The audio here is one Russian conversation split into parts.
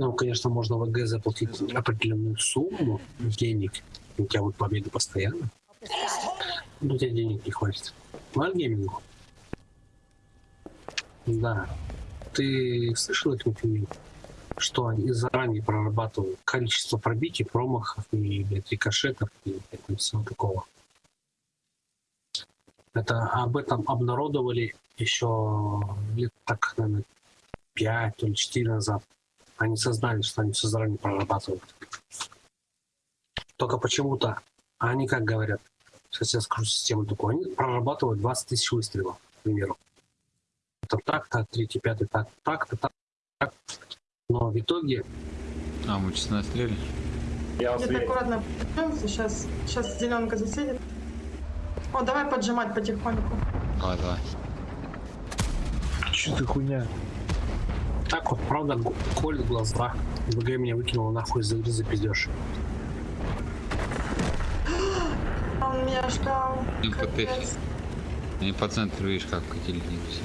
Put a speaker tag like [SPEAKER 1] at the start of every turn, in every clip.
[SPEAKER 1] Ну, конечно, можно в ВГ заплатить определенную сумму денег. У тебя вот победы постоянно. Но у тебя денег не хватит. Вальгеймингу. Да. Ты слышал их например, что они заранее прорабатывают количество пробитий, промахов и блядь, рикошетов и блядь, всего такого. Это об этом обнародовали еще лет так, наверное, 5 или 4 назад. Они сознали, что они все заранее прорабатывают. Только почему-то, они как говорят, сейчас я скажу систему такую, они прорабатывают 20 тысяч выстрелов, к примеру. Это так, так, третий, пятый, так, так, так, так. Но в итоге...
[SPEAKER 2] А, мы честно отстрелили?
[SPEAKER 3] Я Где-то аккуратно сейчас, сейчас зеленка засядет. О, давай поджимать потихоньку.
[SPEAKER 2] Давай, давай.
[SPEAKER 4] Что за хуйня?
[SPEAKER 1] Так вот, правда, колет глаза. ВГ меня выкинула нахуй из игры за пиздеж.
[SPEAKER 3] Он меня ждал.
[SPEAKER 2] Ну, попей. Они по центру, видишь, как катили все.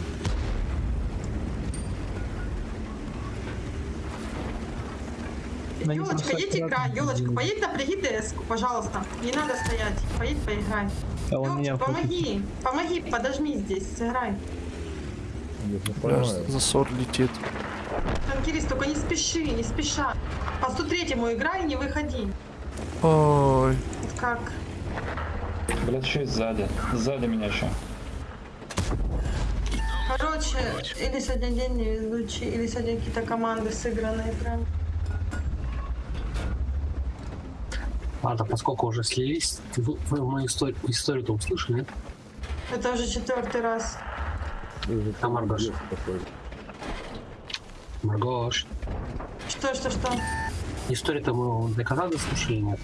[SPEAKER 3] Елочка, едь играй, Елочка, поедь напряги ds пожалуйста. Не надо стоять, поедь поиграй.
[SPEAKER 4] А он меня
[SPEAKER 3] помоги, помоги, подожми здесь, сыграй.
[SPEAKER 4] Бля, засор летит.
[SPEAKER 3] Танкирист, только не спеши, не спеша. По 103-му играй не выходи.
[SPEAKER 4] Ой.
[SPEAKER 3] Как?
[SPEAKER 5] Блять, еще и сзади. Сзади меня еще.
[SPEAKER 3] Короче, или сегодня день невезучий, или сегодня какие-то команды сыгранные прям.
[SPEAKER 1] Ладно, поскольку уже слились, вы, вы мою историю, историю-то услышали, нет?
[SPEAKER 3] Это уже четвертый раз.
[SPEAKER 1] А Маргош? Маргош.
[SPEAKER 3] Что, что, что?
[SPEAKER 1] Историю-то мы до конца дослушали, нет?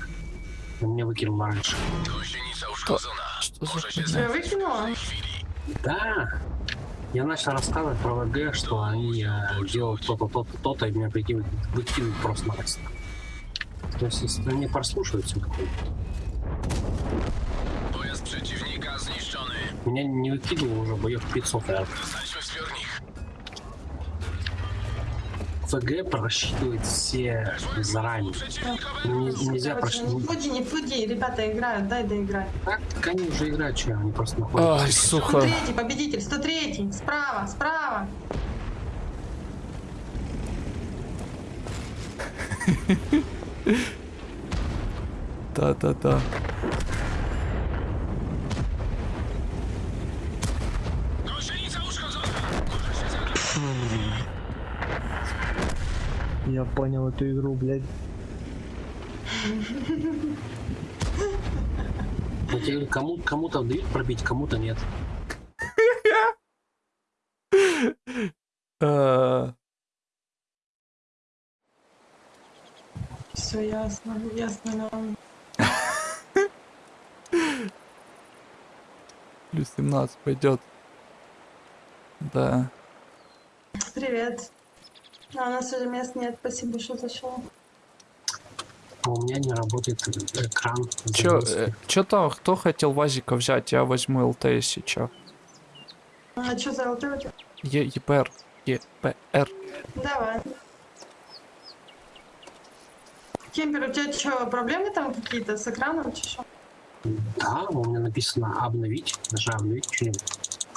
[SPEAKER 1] Он меня выкинул раньше.
[SPEAKER 4] Что, что за?
[SPEAKER 3] Тебя выкинула?
[SPEAKER 1] Да. Я начал рассказывать про ВГ, что они э, делают то-то, то-то, то-то, и меня прикинут, выкинут просто-напросто. То есть, если они прослушают все
[SPEAKER 6] zniszczony.
[SPEAKER 1] Меня не выкидывал уже боев 500 раз.
[SPEAKER 6] Znajdźmy zbiornik.
[SPEAKER 1] ВГ просчитывает все заранее. Не- нельзя
[SPEAKER 3] Короче, не
[SPEAKER 1] просчитывать.
[SPEAKER 3] фуди, не фуди, ребята играют, дай доиграть.
[SPEAKER 1] Так, они уже играют, что они просто находятся.
[SPEAKER 4] Ай, сука.
[SPEAKER 3] 103 победитель, 103 справа, справа.
[SPEAKER 4] Да-да-да. Я понял эту игру, блядь.
[SPEAKER 1] Тебе говорю, кому, кому-то дают пробить, кому-то нет.
[SPEAKER 4] Э,
[SPEAKER 3] Все ясно, ясно нам.
[SPEAKER 4] Плюс 17 пойдет. Да.
[SPEAKER 3] Привет. А, у нас уже мест нет, спасибо, что зашел.
[SPEAKER 1] А у меня не работает экран.
[SPEAKER 4] Чё,
[SPEAKER 1] загрузки.
[SPEAKER 4] э, чё там, кто хотел Вазика взять? Я возьму ЛТ, если чё.
[SPEAKER 3] А что за ЛТ у тебя?
[SPEAKER 4] Е ЕПР. ЕПР.
[SPEAKER 3] Давай. Кемпер, у тебя что, проблемы там какие-то с экраном? чи шо?
[SPEAKER 1] Да, у меня написано обновить. Нажал обновить что-нибудь.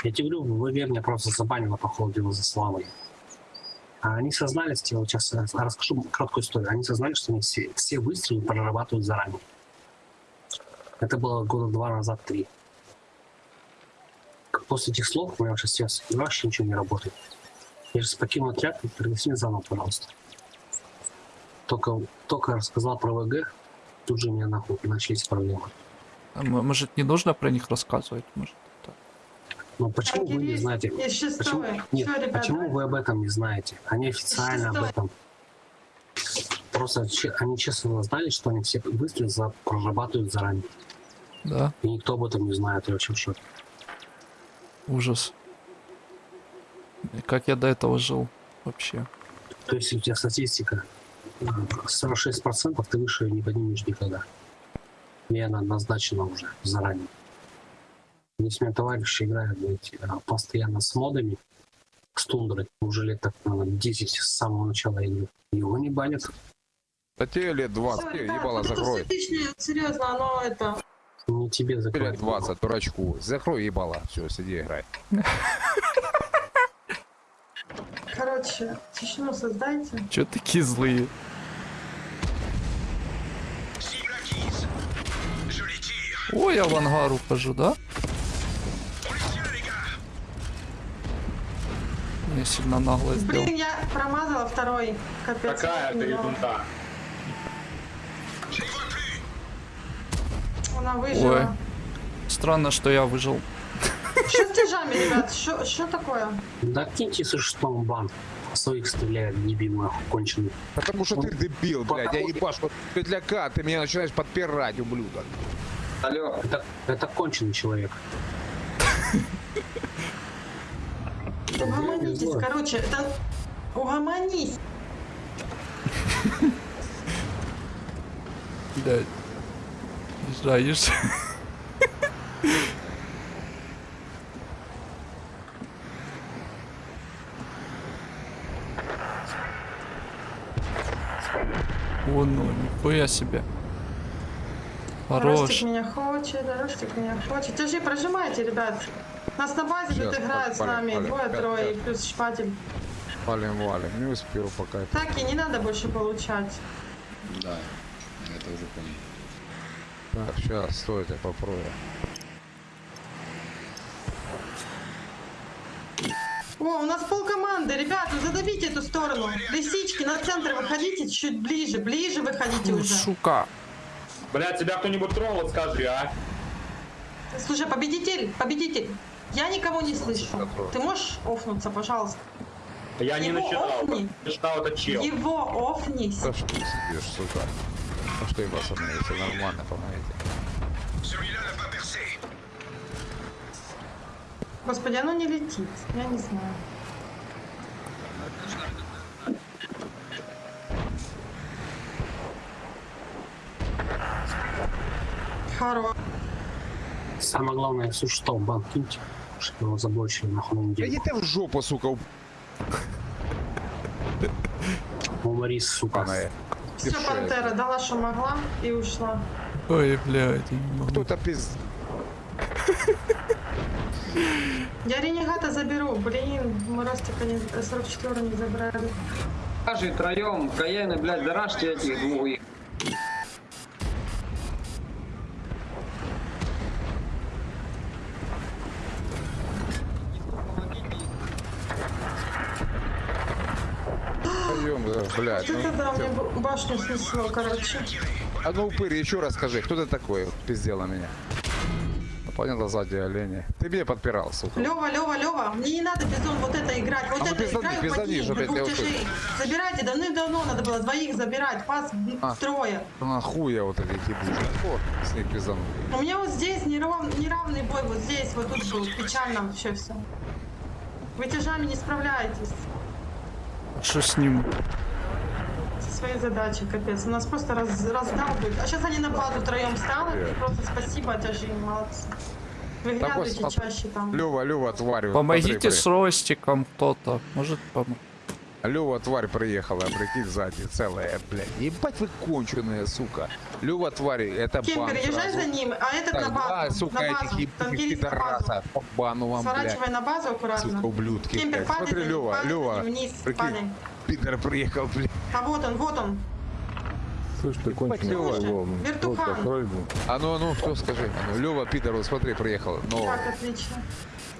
[SPEAKER 1] Я тебе говорю, в ВГ меня просто забанило по ходу дела за славой. А они сознались, я вот сейчас э, расскажу краткую историю. Они сознали, что они все, все выстрелы прорабатывают заранее. Это было года два назад, три. После этих слов у меня вообще сейчас вообще ничего не работает. Я сейчас покинул отряд, пригласи меня заново, пожалуйста. Только, только рассказал про ВГ, тут же у меня нахуй начались проблемы.
[SPEAKER 4] А может, не нужно про них рассказывать? Может,
[SPEAKER 1] Но почему вы не знаете? Почему, нет,
[SPEAKER 3] Всё, ребята.
[SPEAKER 1] почему вы об этом не знаете? Они официально об этом. Просто они честно знали, что они все выстрелы за- прорабатывают заранее.
[SPEAKER 4] Да,
[SPEAKER 1] И никто об этом не знает, я вообще в шоке.
[SPEAKER 4] ужас. И Как я до этого жил вообще?
[SPEAKER 1] То есть у тебя статистика э, 46% ты выше не поднимешь никогда. И она назначена уже заранее. Если у меня товарищи играют блядь, э, постоянно с модами, с тундры. Уже лет так, наверное, 10 с самого начала игры. Его не банят.
[SPEAKER 7] Да тебе лет 20,
[SPEAKER 3] Всё,
[SPEAKER 7] тебе
[SPEAKER 3] ребят,
[SPEAKER 7] ебало
[SPEAKER 3] вот
[SPEAKER 7] закрой.
[SPEAKER 3] все серьезно, оно это...
[SPEAKER 1] Не тебе закрывать.
[SPEAKER 7] лет 20, дурачку. Закрой ебало. Все, сиди играй.
[SPEAKER 3] Короче, тишину создайте.
[SPEAKER 4] Чё такие злые? Ой, я в ангар ухожу, да? Я сильно нагло сделал.
[SPEAKER 3] Блин, я промазала второй. Капец.
[SPEAKER 5] Какая
[SPEAKER 3] него.
[SPEAKER 5] ерунда.
[SPEAKER 3] Она выжила.
[SPEAKER 4] Странно, что я выжил.
[SPEAKER 3] Что с тяжами, ребят? Что такое?
[SPEAKER 1] Да киньте со шестом бан. Своих стреляет, дебил, нахуй, конченый.
[SPEAKER 7] Потому что ты дебил, блядь. Я ебаш, вот петляка, ты меня начинаешь подпирать, ублюдок.
[SPEAKER 5] Алло.
[SPEAKER 1] Это, это конченый человек.
[SPEAKER 3] Угомонитесь,
[SPEAKER 1] злой.
[SPEAKER 3] короче, это... Угомонись.
[SPEAKER 4] Блядь. Езжаешь. О, ну, нихуя себе. Хорош.
[SPEAKER 3] Ростик меня хочет, Ростик меня хочет. Тяжи, прожимайте, ребят. Нас на базе
[SPEAKER 7] Щас,
[SPEAKER 3] тут играют с
[SPEAKER 7] палим,
[SPEAKER 3] нами
[SPEAKER 7] палим,
[SPEAKER 3] двое,
[SPEAKER 7] пять,
[SPEAKER 3] трое и
[SPEAKER 7] пять.
[SPEAKER 3] плюс шпатель.
[SPEAKER 7] Валим, валим. Не успел пока.
[SPEAKER 3] Так и не надо больше получать.
[SPEAKER 2] Да, я это уже понял.
[SPEAKER 7] Так, сейчас, стой, я попробую.
[SPEAKER 3] О, у нас пол команды, ребят, ну задавите эту сторону. Лисички, на центр выходите чуть ближе, ближе выходите
[SPEAKER 4] Ну,
[SPEAKER 3] уже.
[SPEAKER 4] Сука.
[SPEAKER 5] Блядь, тебя кто-нибудь трогал, скажи, а?
[SPEAKER 3] Слушай, победитель, победитель, я никого не слышу. Ты можешь офнуться, пожалуйста?
[SPEAKER 5] Я не
[SPEAKER 3] Его
[SPEAKER 5] начинал.
[SPEAKER 3] офни.
[SPEAKER 5] Начинал это чел.
[SPEAKER 3] Его офнись.
[SPEAKER 7] Да что ты сидишь, сука? Ну что, пацаны, если нормально, помогите.
[SPEAKER 3] Господи, оно не летит. Я не знаю. Хоро.
[SPEAKER 1] Самое главное, шестом бан Чтобы его заблочили на
[SPEAKER 7] Да
[SPEAKER 1] неделю.
[SPEAKER 7] иди ты в жопу, сука,
[SPEAKER 1] Уморис, сука.
[SPEAKER 3] Все, пантера дала, что могла, и ушла.
[SPEAKER 4] Ой, блядь, я не могу.
[SPEAKER 7] Кто-то пиз...
[SPEAKER 3] Я ренегата заберу. Блин, мы Ростика не, 44 не забрали.
[SPEAKER 8] Кажи троем, Каены, блядь, дарашьте этих двух их.
[SPEAKER 7] Да, блядь.
[SPEAKER 3] Вот
[SPEAKER 7] ну,
[SPEAKER 3] это да, мне башню снесло, короче.
[SPEAKER 7] А ну, упырь, еще раз скажи, кто ты такой? Вот пиздел на меня. Ну, Понятно, сзади олени. Ты меня подпирал, сука.
[SPEAKER 3] Лева, Лева, Лева, мне не надо безон вот это играть. Вот
[SPEAKER 7] А ну
[SPEAKER 3] это
[SPEAKER 7] пизда-
[SPEAKER 3] играю
[SPEAKER 7] пизда
[SPEAKER 3] по ним,
[SPEAKER 7] ниже, блядь,
[SPEAKER 3] двух тяжей. Забирайте, давным-давно надо было двоих забирать. Пас
[SPEAKER 7] А.
[SPEAKER 3] трое.
[SPEAKER 7] Нахуй я вот эти ебучие. О, с них пиздану.
[SPEAKER 3] У меня вот здесь нерав- неравный бой, вот здесь, вот тут был. Печально вообще все. Вы тяжами не справляетесь
[SPEAKER 4] Что с ним?
[SPEAKER 3] Своей задачей, капец. У нас просто раз, раздал будет. А сейчас они на базу втроем станут. И просто спасибо, тяжи, молодцы. Выглядывайте
[SPEAKER 7] вот,
[SPEAKER 3] чаще там.
[SPEAKER 7] Лева, Лева, тварь.
[SPEAKER 4] Помогите
[SPEAKER 7] смотри,
[SPEAKER 4] с Ростиком кто-то. Может помочь?
[SPEAKER 7] Лева, тварь приехала, прикинь, сзади, целая, блядь. Ебать вы конченые, сука. Лева, тварь, это бан
[SPEAKER 3] Кемпер, езжай за ним, а этот на
[SPEAKER 7] Так, два,
[SPEAKER 3] базу.
[SPEAKER 7] сука,
[SPEAKER 3] на
[SPEAKER 7] этих
[SPEAKER 3] базу.
[SPEAKER 7] ебаных
[SPEAKER 3] на базу.
[SPEAKER 7] пидораса. По бану вам, блядь.
[SPEAKER 3] Сворачивай на базу аккуратно.
[SPEAKER 7] Сука, ублюдки.
[SPEAKER 3] Кемпер,
[SPEAKER 7] блядь.
[SPEAKER 3] падай
[SPEAKER 7] Смотри, Лева,
[SPEAKER 3] вниз,
[SPEAKER 7] Прикинь,
[SPEAKER 3] падай.
[SPEAKER 7] Пидор приехал, блядь.
[SPEAKER 3] А вот он, вот он.
[SPEAKER 9] Слышь, ты конченый
[SPEAKER 7] Лёва.
[SPEAKER 9] Лёва.
[SPEAKER 3] Вертухан.
[SPEAKER 7] А ну, а ну, кто скажи? А ну, Лева, пидор, вот смотри, приехал. Но
[SPEAKER 3] Так, отлично.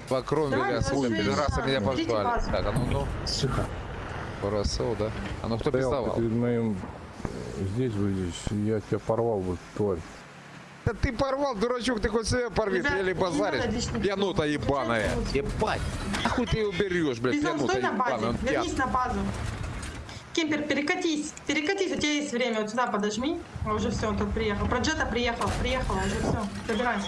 [SPEAKER 7] по кроме
[SPEAKER 3] Давай,
[SPEAKER 7] меня, сука, пидораса меня позвали. Так, а ну, ну.
[SPEAKER 9] Тихо.
[SPEAKER 7] Хорошо, да. А ну, кто пиздовал?
[SPEAKER 9] перед моим... Здесь выйдешь, я тебя порвал бы, тварь.
[SPEAKER 7] Да ты порвал, дурачок, ты хоть себя порви,
[SPEAKER 3] Ребят,
[SPEAKER 7] ты или базаришь. Пьянута ебаная. Ебать. Нахуй ты его берешь, блядь, пьянута
[SPEAKER 3] стой на базе,
[SPEAKER 7] ебаная.
[SPEAKER 3] Вернись на базу. Кемпер, перекатись, перекатись, у тебя есть время, вот сюда подожми. Уже все, он тут приехал. Про Джета приехал, приехал, уже все,
[SPEAKER 6] l'huile.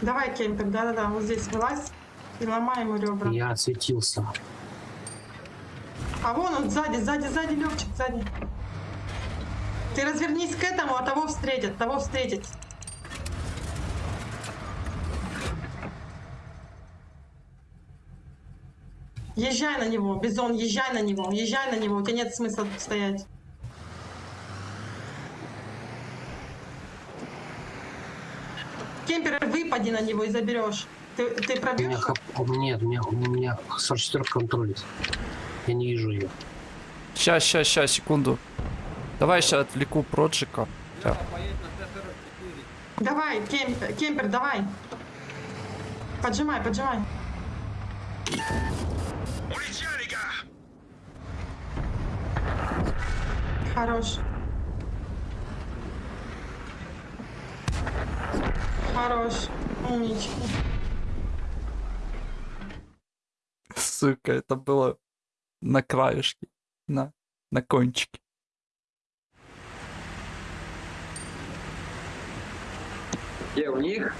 [SPEAKER 3] Давай, Кемпер, да-да-да, вот здесь вылазь. И ломай ему ребра.
[SPEAKER 1] Я отсветился.
[SPEAKER 3] А вон он сзади, сзади, сзади, Левчик, сзади. Ты развернись к этому, а того встретят, того встретить. Езжай на него, Бизон, езжай на него, езжай на него, у тебя нет смысла тут стоять. Кемпер, выпади на него и заберешь. Ты, ты пробьешь?
[SPEAKER 1] Нет, у меня, у меня 44 контролит. Я не вижу ее.
[SPEAKER 4] Ща, ща, ща, секунду. Давай сейчас отвлеку Проджика. Ща.
[SPEAKER 3] Давай, кемпер, кемпер, давай. Поджимай, поджимай. Хорош. Хорош. Умничка.
[SPEAKER 4] Сука, это было на краешке. На, на кончике.
[SPEAKER 8] Где у них?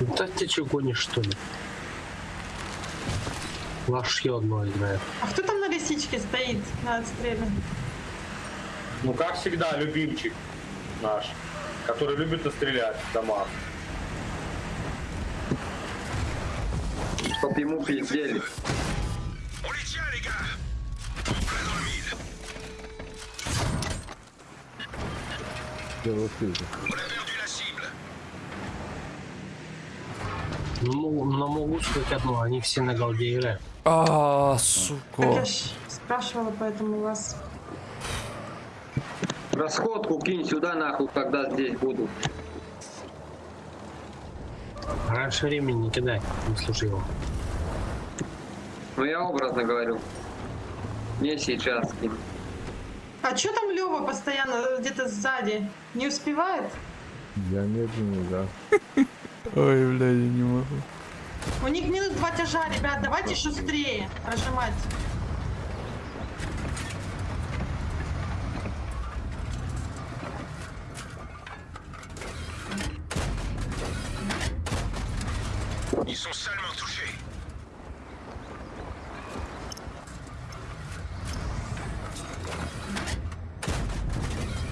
[SPEAKER 1] Да ты что гонишь, что ли? Лошье одно играет.
[SPEAKER 3] А кто там на лисичке стоит на отстреле?
[SPEAKER 10] Ну, как всегда, любимчик наш, который любит настрелять в домах.
[SPEAKER 8] Чтоб ему пиздели.
[SPEAKER 9] Я
[SPEAKER 6] la cible
[SPEAKER 1] Ну, могу- но могу сказать одно, они все на голде играют.
[SPEAKER 4] А,
[SPEAKER 3] Так
[SPEAKER 4] сука.
[SPEAKER 3] я ж спрашивала, поэтому у вас...
[SPEAKER 8] Расходку кинь сюда нахуй, когда здесь буду.
[SPEAKER 1] Раньше времени не кидай, не слушай его.
[SPEAKER 8] Ну я образно говорю. Не сейчас кинь.
[SPEAKER 3] А чё там Лева постоянно где-то сзади? Не успевает?
[SPEAKER 9] Я медленный, да.
[SPEAKER 4] Ой, бля, я не могу.
[SPEAKER 3] У них минус два тяжа, ребят, давайте шустрее прожимать.
[SPEAKER 6] Ils sont salement touchés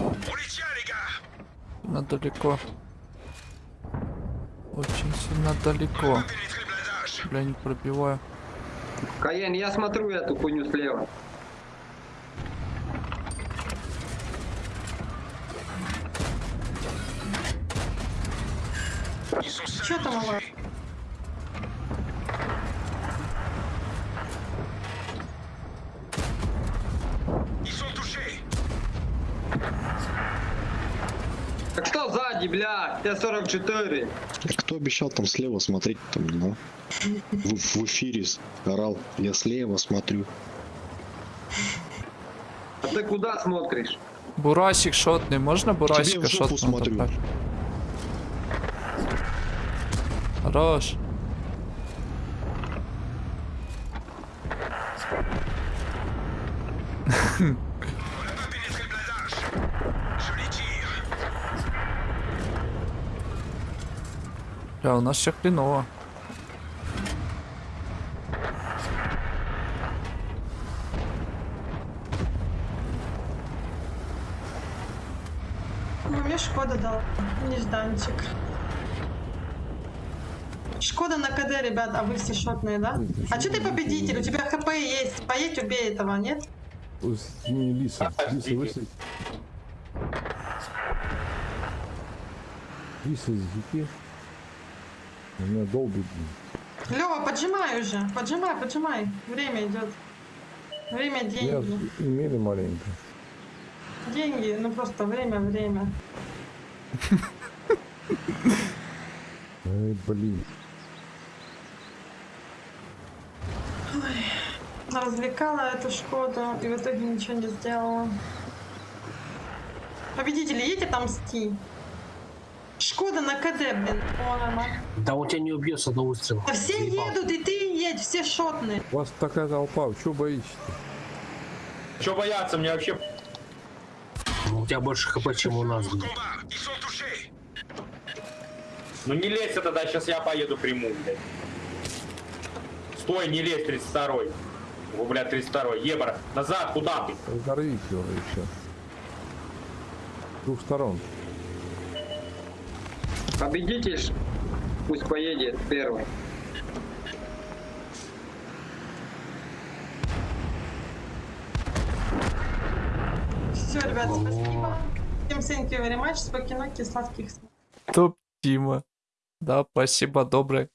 [SPEAKER 6] Улетели, les gars
[SPEAKER 4] Сильно далеко. Очень сильно далеко. Бля, не пробиваю.
[SPEAKER 8] Каен, я смотрю эту хуйню слева.
[SPEAKER 6] Salement
[SPEAKER 3] там у вас?
[SPEAKER 6] touchés Ils sont touchés
[SPEAKER 8] Так что сзади, блядь? Т-44.
[SPEAKER 11] Кто обещал там слева смотреть там, ну? В, в эфире орал. Я слева смотрю.
[SPEAKER 8] А ты куда смотришь?
[SPEAKER 4] Бурасик шотный, можно бурасика шотного
[SPEAKER 11] смотрю.
[SPEAKER 4] добавить? Хорош.
[SPEAKER 6] On
[SPEAKER 4] Бля, у нас все хреново.
[SPEAKER 3] Ну, мне Шкода дал. Нежданчик. Шкода на КД, ребят, а вы все шотные, да? А что ты победитель? У тебя ХП есть. Поедь, убей этого, нет?
[SPEAKER 9] Не, Лиса, Лиса, вышли. Лиса, зики. Меня долбит.
[SPEAKER 3] Лева, поджимай уже. Поджимай, поджимай. Время идет. Время,
[SPEAKER 9] Я
[SPEAKER 3] деньги.
[SPEAKER 9] имели маленько.
[SPEAKER 3] Деньги, ну просто время, время.
[SPEAKER 9] Ай, блин.
[SPEAKER 3] Развлекала эту Шкоду и в итоге ничего не сделала. Победители, едете там мсти? Шкода на КД, блин.
[SPEAKER 1] Да он тебя не убьет с одного выстрела.
[SPEAKER 3] Да все
[SPEAKER 1] Заебал.
[SPEAKER 3] едут, и ты едь, все шотные.
[SPEAKER 9] У вас такая толпа, чего боитесь
[SPEAKER 10] Че бояться мне вообще?
[SPEAKER 1] У тебя больше хп, чем у нас. блин.
[SPEAKER 10] Ну не лезь тогда, сейчас я поеду приму, блядь. Стой, не лезь, 32-й. О, блядь, 32-й. Ебра, назад, куда ты?
[SPEAKER 9] Разорвите его все. С двух сторон.
[SPEAKER 8] Победитель пусть поедет первый.
[SPEAKER 3] Все, ребят, спасибо. Всем thank you very much. Спокойной, сладких.
[SPEAKER 4] Топ Тима. Да, спасибо, доброе.